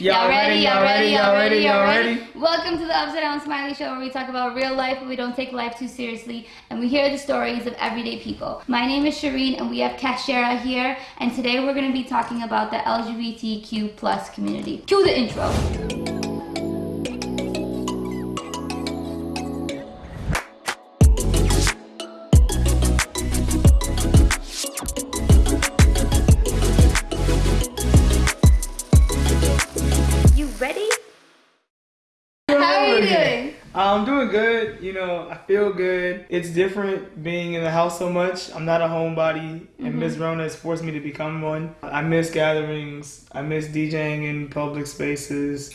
Y'all ready? Y'all ready? Y'all ready? Y'all ready? Welcome to the Upside Down Smiley Show where we talk about real life but we don't take life too seriously and we hear the stories of everyday people. My name is Shireen and we have Kashera here and today we're going to be talking about the LGBTQ plus community. Cue the intro. Good. You know, I feel good. It's different being in the house so much. I'm not a homebody, and Miss mm-hmm. Rona has forced me to become one. I miss gatherings. I miss DJing in public spaces.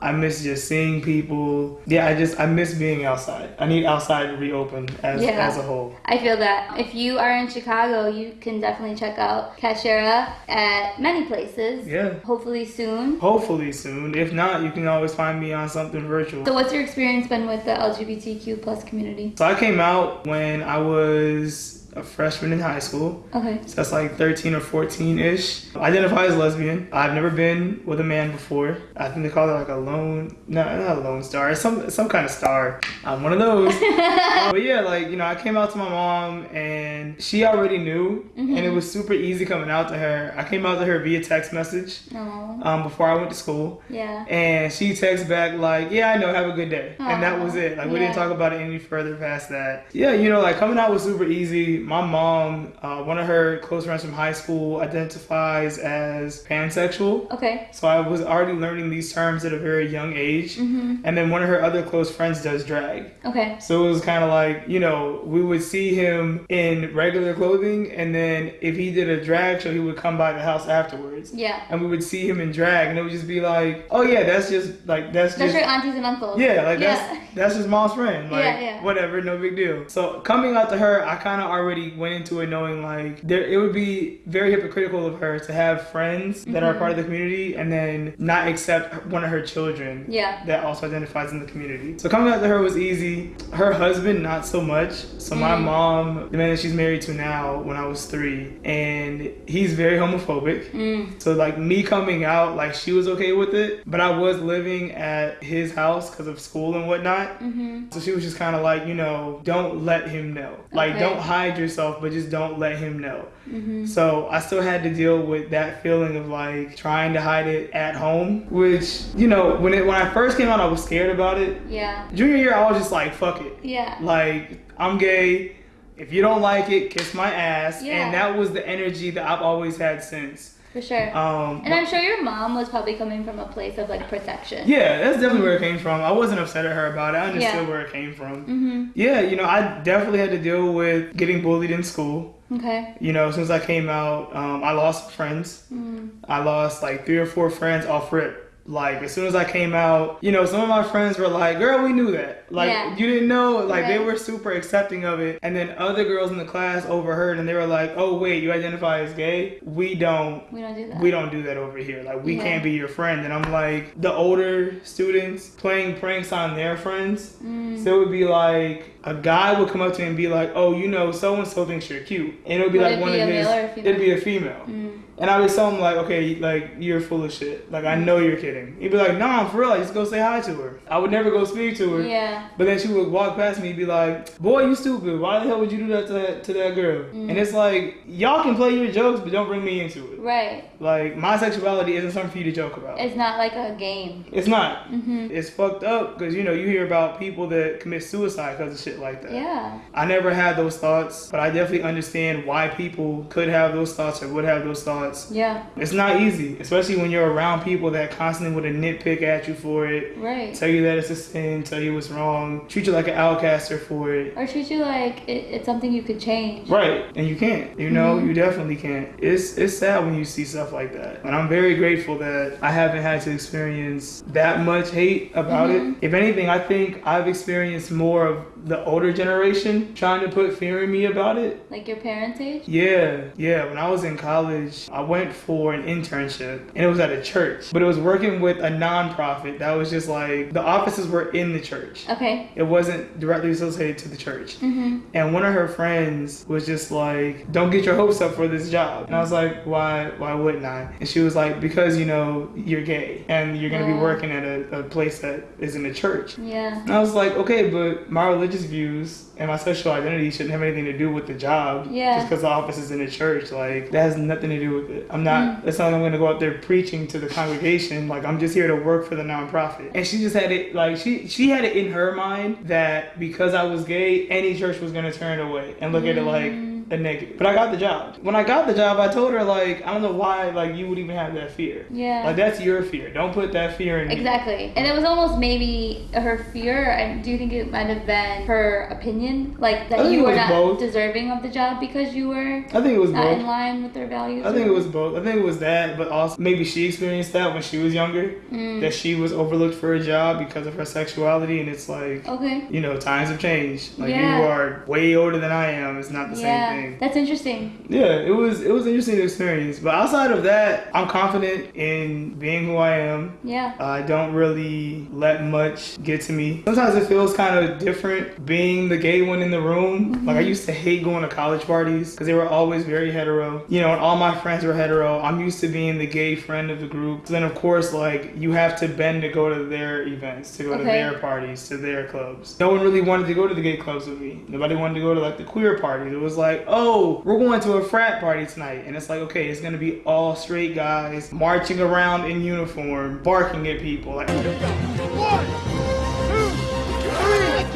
I miss just seeing people. Yeah, I just I miss being outside. I need outside to reopen as Yeah. as a whole. I feel that. If you are in Chicago, you can definitely check out Kashera at many places. Yeah. Hopefully soon. Hopefully soon. If not, you can always find me on something virtual. So what's your experience been with the LGBTQ plus community? So I came out when I was a freshman in high school. Okay. So that's like 13 or 14 ish. Identify as lesbian. I've never been with a man before. I think they call it like a lone, no, not a lone star, it's some some kind of star. I'm one of those. But yeah, like you know, I came out to my mom and she already knew, and it was super easy coming out to her. I came out to her via text message No. um, before I went to school. Yeah. And she texts back like, "Yeah, I know. Have a good day." And that was it. Like we yeah. didn't talk about it any further past that. Yeah, you know, like coming out was super easy. My mom, uh, one of her close friends from high school, identifies as pansexual. Okay. So I was already learning these terms at a very young age. Mm-hmm. And then one of her other close friends does drag. Okay. So it was kind of like, you know, we would see him in regular clothing, and then if he did a drag show, he would come by the house afterwards. Yeah. And we would see him in drag, and it would just be like, oh yeah, that's just like that's That's just your aunties and uncles. yeah, like Yeah. that's that's his mom's friend. Like Yeah, yeah. whatever, no big deal. So coming out to her, I kind of already went into it knowing like there it would be very hypocritical of her to have friends that are Mhm. part of the community and then not accept one of her children Yeah. that also identifies in the community. So coming out to her was easy. Her husband, not so much. So my Mm. mom, the man that she's married to now, when I was three, and he's very homophobic. Mm. So like me coming out, like she was okay with it, but I was living at his house because of school and whatnot. Mm-hmm. So she was just kind of like, you know, don't let him know. Like, Okay. don't hide yourself, but just don't let him know. Mm-hmm. So I still had to deal with that feeling of like trying to hide it at home, which you know, when it when I first came out, I was scared about it. Yeah. Junior year, I was just like, fuck it. Yeah. Like, I'm gay. If you don't like it, kiss my ass. Yeah. And that was the energy that I've always had since. For sure. Um, and I'm sure your mom was probably coming from a place of like protection. yeah, that's definitely where it came from. I wasn't upset at her about it. I understood Yeah. where it came from. Mm-hmm. Yeah, you know, I definitely had to deal with getting bullied in school. Okay. You know, since I came out, um, I lost friends. Mm. I lost like three or four friends off rip. Like as soon as I came out, you know, some of my friends were like, "Girl, we knew that." Like Yeah. you didn't know. Like they were super accepting of it. And then other girls in the class overheard, and they were like, "Oh wait, you identify as gay? We don't. We don't do that. We don't do that over here. Like we Yeah. can't be your friend." And I'm like, the older students playing pranks on their friends. Mm. So it would be like a guy would come up to me and be like, "Oh, you know, so and so thinks you're cute," and it would be Would like one be of a his. male or a female? It'd be a female. Mm. And I would tell him like, okay, like you're full of shit. Like I know you're kidding. He'd be like, nah, I'm for real. I just go say hi to her. I would never go speak to her. Yeah. But then she would walk past me and be like, boy, you stupid. Why the hell would you do that to that, to that girl? Mm. And it's like, y'all can play your jokes, but don't bring me into it. Right. Like my sexuality isn't something for you to joke about. It's not like a game. It's not. Mm-hmm. It's fucked up because you know you hear about people that commit suicide because of shit like that. Yeah. I never had those thoughts, but I definitely understand why people could have those thoughts or would have those thoughts. Yeah. It's not easy, especially when you're around people that constantly would nitpick at you for it, Right. tell you that it's a sin, tell you what's wrong, treat you like an outcaster for it. Or treat you like it, it's something you could change. Right, and you can't. You know, Mhm. you definitely can't. It's it's sad when you see stuff like that. And I'm very grateful that I haven't had to experience that much hate about Mhm. it. If anything, I think I've experienced more of the older generation trying to put fear in me about it. Like your parents' age? Yeah, yeah. When I was in college, I went for an internship and it was at a church, but it was working with a nonprofit that was just like the offices were in the church. Okay. It wasn't directly associated to the church. Mm-hmm. And one of her friends was just like, "Don't get your hopes up for this job." And I was like, "Why? Why wouldn't I?" And she was like, "Because you know you're gay and you're gonna be Oh. working at a, a place that is in a church." Yeah. And I was like, "Okay, but my religious views and my sexual identity shouldn't have anything to do with the job. Yeah. Just because the office is in a church, like that has nothing to do with it. I'm not. Mm. It's not like I'm gonna go out there preaching to the congregation. Like I'm just here to work for the nonprofit." And she just had it like she she had it in her mind that because I was gay, any church was gonna turn it away and look at it like Mm. A negative. But I got the job. When I got the job, I told her like I don't know why like you would even have that fear. Yeah. Like that's your fear. Don't put that fear in me. Exactly. And it was almost maybe her fear. I do think it might have been her opinion? Like that you were not both. deserving of the job because you were I think it was not both. in line with their values? I think or- it was both. I think it was that, but also maybe she experienced that when she was younger, Mm. that she was overlooked for a job because of her sexuality, and it's like, Okay. you know, times have changed. Like Yeah. you are way older than I am. It's not the yeah. same thing. That's interesting. Yeah, it was it was an interesting experience. But outside of that, I'm confident in being who I am. Yeah. Uh, I don't really let much get to me. Sometimes it feels kind of different being the gay one in the room. Mm-hmm. Like I used to hate going to college parties because they were always very hetero. You know, and all my friends were hetero. I'm used to being the gay friend of the group. So then of course, like you have to bend to go to their events, to go to their parties, to their clubs. No one really wanted to go to the gay clubs with me. Nobody wanted to go to like the queer parties. It was like, oh, we're going to a frat party tonight, and it's like, okay, it's gonna be all straight guys marching around in uniform, barking at people. Like,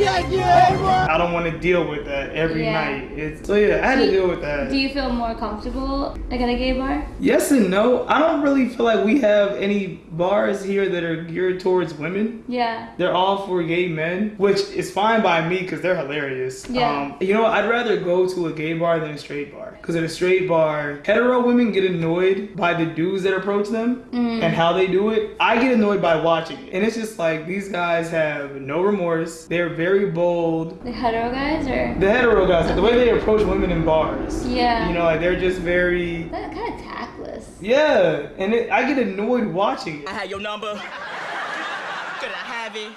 I don't want to deal with that every Yeah. night. It's, so yeah, I had Do to deal with that. Do you feel more comfortable like at a gay bar? yes and no. I don't really feel like we have any bars here that are geared towards women. Yeah. They're all for gay men, which is fine by me because they're hilarious. Yeah. Um, you know. I'd rather go to a gay bar than a straight bar. Because at a straight bar, hetero women get annoyed by the dudes that approach them Mm. and how they do it. I get annoyed by watching it. And it's just like these guys have no remorse. They're very bold. The hetero guys or The hetero guys, the way they approach women in bars. Yeah. You know, like they're just very. that kind of tactless. Yeah. And it, I get annoyed watching it. I had your number. Could I have it?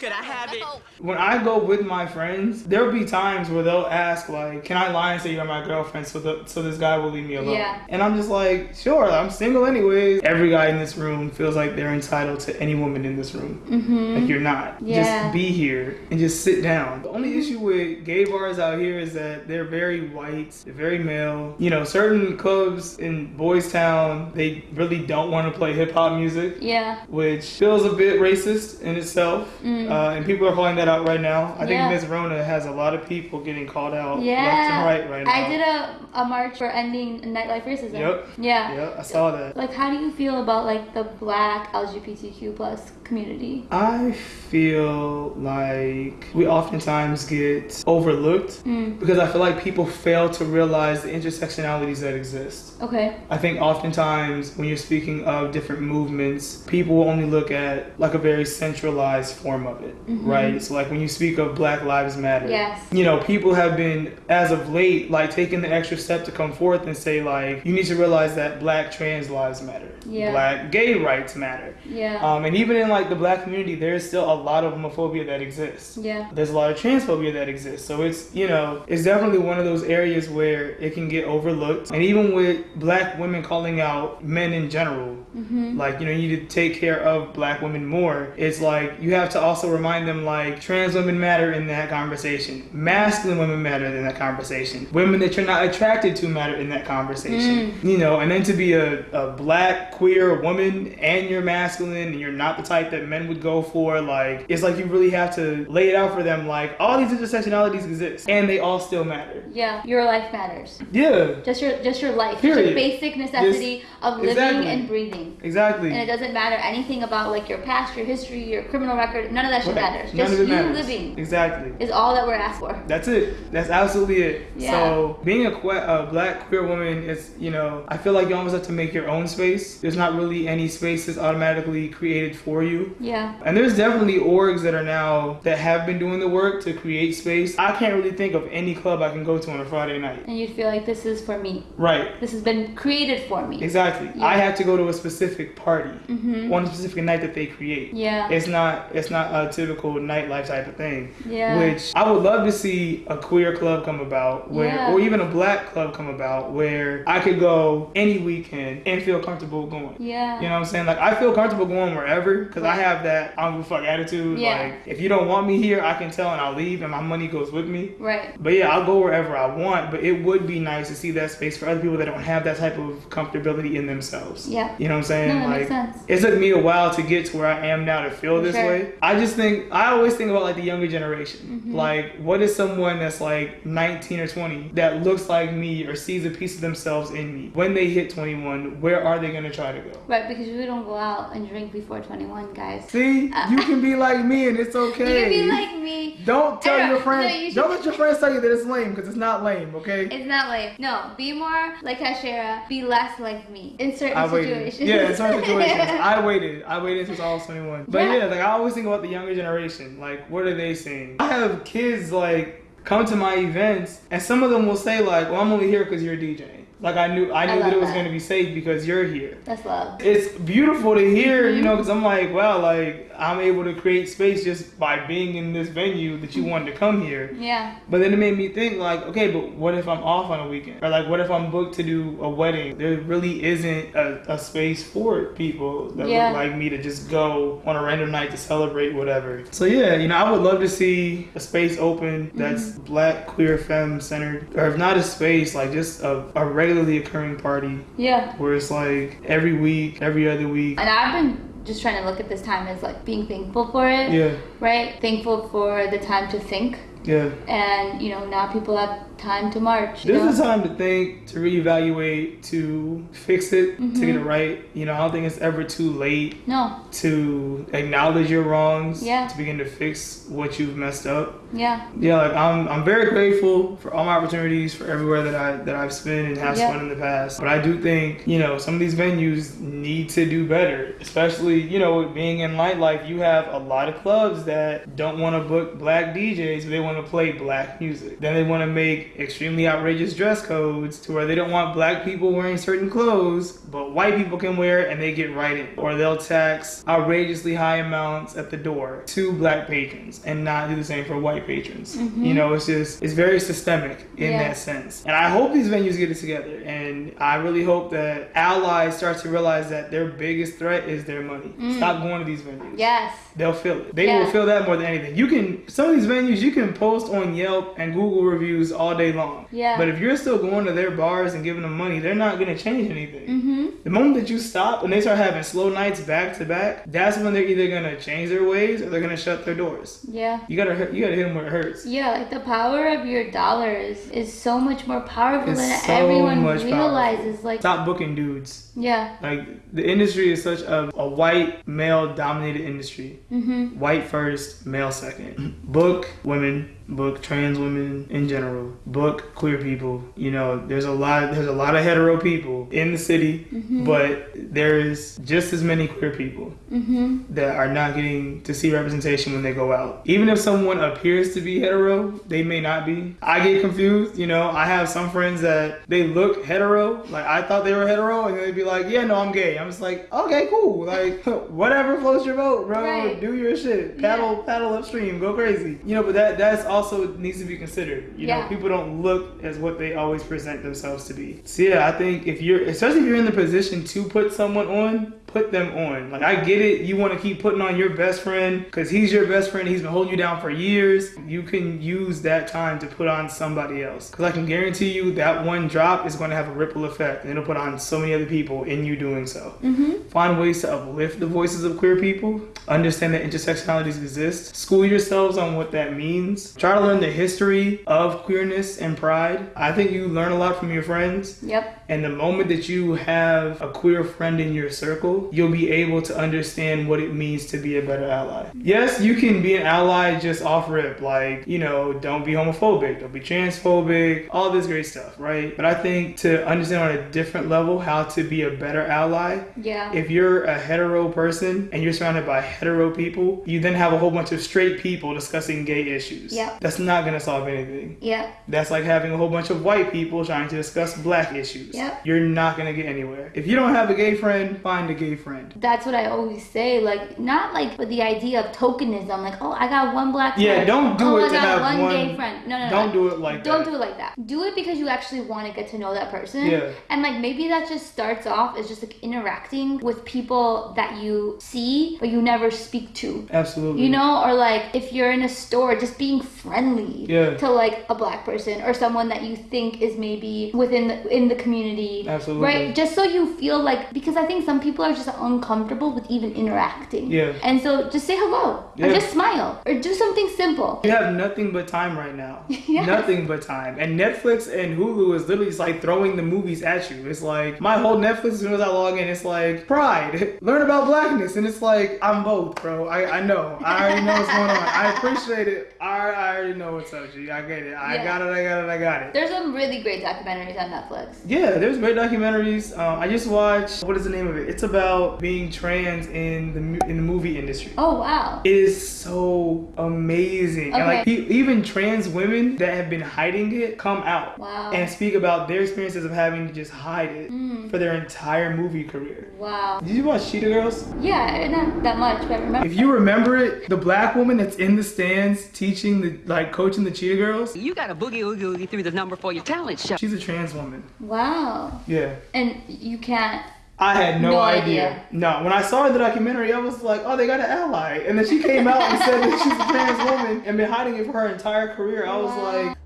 Could I have it? when I go with my friends, there'll be times where they'll ask like, "Can I lie and say you're my girlfriend so the, so this guy will leave me alone?" Yeah. And I'm just like, "Sure, I'm single anyways." Every guy in this room feels like they're entitled to any woman in this room. Mm-hmm. Like you're not. Yeah. Just be here and just sit down. The only issue with gay bars out here is that they're very white, they're very male. You know, certain clubs in Boystown, they really don't want to play hip hop music Yeah. which feels a bit racist in itself. Mm. Uh, and people are calling that out right now. I Yeah. think Ms. Rona has a lot of people getting called out Yeah. left and right right now. I did a, a march for ending nightlife racism. Yep. Yeah. Yeah, I saw that. Like, how do you feel about like the black LGBTQ plus community? I feel like we oftentimes get overlooked Mm. because I feel like people fail to realize the intersectionalities that exist. Okay. I think oftentimes when you're speaking of different movements, people only look at like a very centralized form of it, right? So like when you speak of Black Lives Matter, Mm-hmm. Yes. you know, people have been as of late like taking the extra step to come forth and say like you need to realize that Black trans lives matter, Yeah. Black gay rights matter, Yeah. um, and even in like the Black community, there's still a lot of homophobia that exists yeah. there's a lot of transphobia that exists. So it's, you know, it's definitely one of those areas where it can get overlooked. And even with black women calling out men in general, Mm-hmm. like, you know, you need to take care of black women more. It's like you have to also remind them, like, trans women matter in that conversation, masculine women matter in that conversation, women that you're not attracted to matter in that conversation. Mm. You know, and then to be a, a black queer woman and you're masculine and you're not the type that men would go for, like, it's like you really have to lay it out for them, like, all these intersectionalities exist and they all still matter. Yeah. Your life matters. Yeah, Just your just your life. Just Period. your basic necessity of living exactly. and breathing. exactly. And it doesn't matter anything about like your past, your history, your criminal record. None of that shit matters. None Just you matters. living Exactly. is all that we're asked for. That's it. That's absolutely it. Yeah. So being a, que- a black queer woman is, you know, I feel like you almost have to make your own space. There's not really any spaces automatically created for you. Yeah. And there's definitely orgs that are now that have been doing the work to create space. I can't really think of any club I can go to on a Friday night. And you'd feel like this is for me. Right. This has been created for me. Exactly. Yeah. I have to go to a specific party mm-hmm. on a specific night that they create. Yeah. It's not it's not a typical nightlife type of thing. Yeah. Which I would love to see a queer club come about where Yeah. or even a black club come about where I could go any weekend and feel comfortable going. Yeah. You know what I'm saying? Like I feel comfortable going wherever because I have that I don't give a fuck attitude. Yeah. Like if you don't want me here, I can tell and I'll leave and my money goes with me. Right. But yeah, I'll go wherever I want. But it would be nice to see that space for other people that don't have that type of comfortability in themselves. Yeah. You know what I'm saying? No, like makes sense. it took me a while to get to where I am now to feel For this sure. way. I just think I always think about like the younger generation. Mm-hmm. Like, what is someone that's like 19 or 20 that looks like me or sees a piece of themselves in me? When they hit 21, where are they gonna try to go? Right, because we don't go out and drink before 21, guys. See, you can be like me and it's okay. You can be like me. don't tell know, your no, friends. you don't let your friends tell you that it's lame because it's not lame. Okay. It's not like no. Be more like Kashera. Be less like me in certain I waited. situations. Yeah, in certain situations. I waited. I waited until I was 21. But Yeah. yeah. like I always think about the younger generation. Like, what are they saying? I have kids like come to my events, and some of them will say like, "Well, I'm only here because you're DJing." Like I knew, I I knew that it was that. going to be safe because you're here. That's love. It's beautiful to hear, Mm-hmm. you know, because I'm like, wow, like I'm able to create space just by being in this venue that you wanted to come here. Yeah. But then it made me think like, okay, but what if I'm off on a weekend? Or like, what if I'm booked to do a wedding? There really isn't a, a space for people that Yeah. look like me to just go on a random night to celebrate whatever. So yeah, you know, I would love to see a space open that's Mm-hmm. black, queer, femme centered. Or if not a space, like just a, a regularly occurring party Yeah. where it's like every week, every other week. And I've been just trying to look at this time as like being thankful for it. Yeah, Right. Thankful for the time to think. yeah. And you know now people have time to march. This know? is time to think, to reevaluate, to fix it, to get it Mm-hmm. right. You know, I don't think it's ever too late no. to acknowledge your wrongs, Yeah. to begin to fix what you've messed up. Yeah. Yeah, like I'm, I'm very grateful for all my opportunities, for everywhere that I that I've spent and have Yeah. spent in the past. But I do think, you know, some of these venues need to do better. Especially, you know, being in nightlife, you have a lot of clubs that don't want to book black DJs, but they want to play black music. Then they want to make extremely outrageous dress codes to where they don't want black people wearing certain clothes, but white people can wear it and they get right in. Or they'll tax outrageously high amounts at the door to black patrons and not do the same for white patrons. You mm-hmm. know, it's just it's very systemic in Yeah. that sense. And I hope these venues get it together. And I really hope that allies start to realize that their biggest threat is their money. Mm. Stop going to these venues. Yes. They'll feel it. They Yeah. will feel that more than anything. You can some of these venues you can post on Yelp and Google reviews all day long. Yeah. But if you're still going to their bars and giving them money, they're not gonna change anything. Mm-hmm. The moment that you stop and they start having slow nights back to back, that's when they're either gonna change their ways or they're gonna shut their doors. Yeah. You gotta you gotta hit them where it hurts. Yeah, like the power of your dollars is so much more powerful It's than so everyone realizes. Like, Stop booking dudes. yeah. Like the industry is such a, a white male dominated industry. Mm-hmm. White first, male second. Book women, book trans women in general, book queer people. You know, there's a lot there's a lot of hetero people in the city, but there's just as many queer people Mm-hmm. that are not getting to see representation when they go out. Even if someone appears to be hetero, they may not be. I get confused, you know. I have some friends that they look hetero, like I thought they were hetero, and they'd be like, "Yeah, no, I'm gay." I'm just like, "Okay, cool. Like, whatever floats your boat, bro. Right. Do your shit. Paddle, paddle upstream. Go crazy." You know, but that that's also needs to be considered. You know, people don't look as what they always present themselves to be. So yeah, I think if you're, especially if you're in the position to put someone on, put them on. Like I get it, you want to keep putting on your best friend because he's your best friend. He's been holding you down for years. You can use that time to put on somebody else because I can guarantee you that one drop is going to have a ripple effect and it'll put on so many other people in you doing so. Mm-hmm. Find ways to uplift the voices of queer people. Understand that intersectionalities exist. School yourselves on what that means. Try to learn the history of queerness and pride. I think you learn a lot from your friends. Yep. And the moment that you have a queer friend in your circle, you'll be able to understand what it means to be a better ally. Yes, you can be an ally just off rip, like, you know, don't be homophobic, don't be transphobic, all this great stuff, right? But I think to understand on a different level how to be a better ally, Yeah. if you're a hetero person and you're surrounded by hetero people, you then have a whole bunch of straight people discussing gay issues. Yeah. That's not gonna solve anything. yeah. That's like having a whole bunch of white people trying to discuss black issues. Yep. You're not gonna get anywhere. If you don't have a gay friend, find a gay friend. That's what I always say. Like, not like with the idea of tokenism. Like, oh, I got one black friend. Yeah, don't do oh, it I to got have one, one- gay friend. No, no, no. Don't do it like that. Don't that. do it like that. Do it because you actually want to get to know that person. Yeah. And like maybe that just starts off as just like interacting with people that you see but you never speak to. Absolutely. You know, or like if you're in a store, just being friendly Yeah. to like a black person or someone that you think is maybe within the in the community. Absolutely. Right? Just so you feel like because I think some people are just uncomfortable with even interacting. Yeah. And so just say hello. Or just smile. Or do something simple. You have nothing but time right now. Yes. Nothing but time. And Netflix and Hulu is literally just like throwing the movies at you. It's like my whole Netflix as soon as I log in, it's like Pride, learn about blackness, and it's like I'm both, bro. I, I know. I already know what's going on. I appreciate it. I, I already know what's up, G. I get it. I Yeah. got it. I got it. I got it. There's some really great documentaries on Netflix. Yeah, there's great documentaries. Um, I just watched. What is the name of it? It's about being trans in the in the movie industry. Oh wow. It is so amazing. And like even trans women that have been hiding it come out Wow. and speak about their experiences of having to just hide it Mm. For their entire movie career. Wow. Did you watch Cheetah Girls? Yeah, not that much, but remember. If you remember it, the black woman that's in the stands teaching the like coaching the Cheetah Girls, You got a boogie oogie oogie through the number for your talent show. she's a trans woman. Wow. Yeah. And you can't. I had no, No idea. idea. No, when I saw the documentary, I was like, oh, they got an ally. And then she came out and said that she's a trans woman and been hiding it for her entire career. I was Wow. like,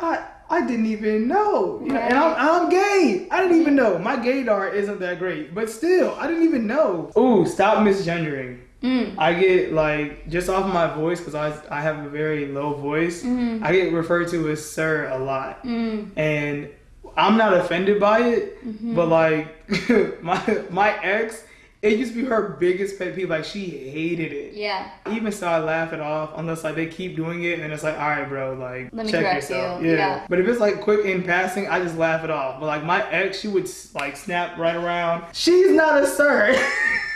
I I didn't even know. You know, and I'm, I'm gay. I didn't even know. My gaydar isn't that great. But still, I didn't even know. Ooh, stop misgendering. Mm. I get like just off my voice because I I have a very low voice. Mhm. I get referred to as sir a lot Mm. and I'm not offended by it, Mm-hmm. but like my my ex, it used to be her biggest pet peeve. Like she hated it. Yeah. Even so, I laugh it off unless like they keep doing it, and it's like, all right, bro, like Let me check correct yourself. you. Yeah. Yeah. But if it's like quick in passing, I just laugh it off. But like my ex, she would like snap right around. She's not a sir.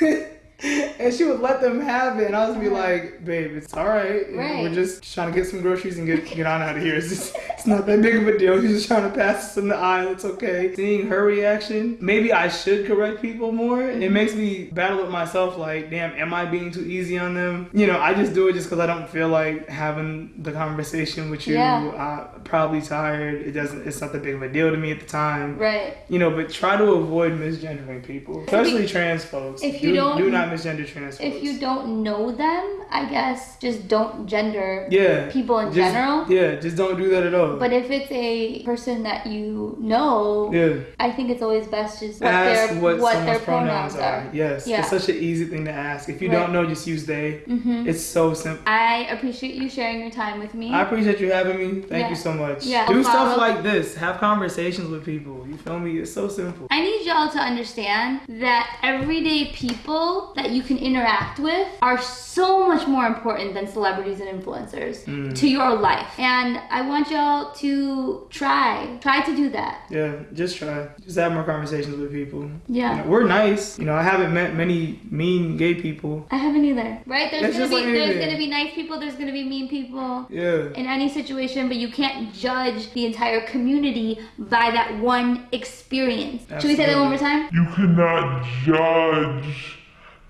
And she would let them have it, and I was be like, "Babe, it's all right. Right. We're just trying to get some groceries and get get on out of here. It's, just, it's not that big of a deal. She's just trying to pass us in the aisle. It's okay." Seeing her reaction, maybe I should correct people more. It mm-hmm. makes me battle with myself. Like, damn, am I being too easy on them? You know, I just do it just because I don't feel like having the conversation with you. Yeah. I'm probably tired. It doesn't. It's not that big of a deal to me at the time. Right. You know, but try to avoid misgendering people, especially trans folks. if you do, don't- do not misgender trans folks. If you don't know them, I guess just don't gender yeah, people in just- general. Yeah, just don't do that at all. But if it's a person that you know, yeah, I think it's always best just what ask their what, what their pronouns are. Yes, Yeah. it's such an easy thing to ask. If you Right. don't know, just use they. Mhm. It's so simple. I appreciate you sharing your time with me. I appreciate you having me. Thank Yeah. you so much. Yeah. Do No stuff like this. Have conversations with people. You feel me? It's so simple. I need y'all to understand that everyday people that you can interact with are so much more important than celebrities and influencers Mm. to your life. And I want y'all to try, try to do that. Yeah, just try. Just have more conversations with people. Yeah. You know, we're nice. You know, I haven't met many mean gay people. I haven't either. Right? There's It's gonna be like there's gonna be nice people, there's gonna be mean people. Yeah. in any situation, but you can't judge the entire community by that one experience. Should we say that one more time? You cannot judge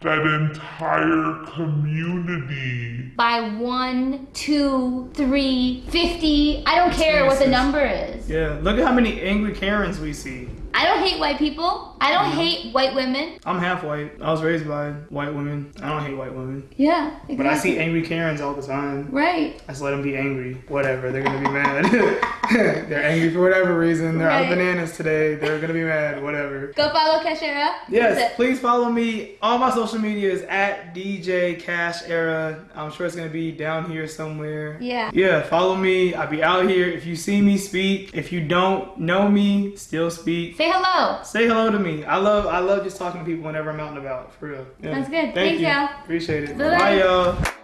that entire community. By one, two, three, fifty. I don't care what the number is. Yeah. Look at how many angry Karens we see. I don't hate white people. I don't hate white women. I'm half white. I was raised by white women. I don't hate white women. Yeah, exactly. But I see angry Karens all the time. Right. I just let them be angry. Whatever. They're gonna be mad. They're angry for whatever reason. They're out of bananas today. They're gonna be mad. Whatever. Go follow Kashera. Yes, please follow me. All my social media is at DJ Cash Era. I'm sure it's gonna be down here somewhere. Yeah. Yeah, follow me. I'll be out here. If you see me, speak. If you don't know me, still speak. Say hello. Say hello to me. I love I love just talking to people whenever I'm out and about. For real. Yeah. Sounds good. Thank Thanks, you. y'all. Appreciate it. Bye-bye. Bye, y'all.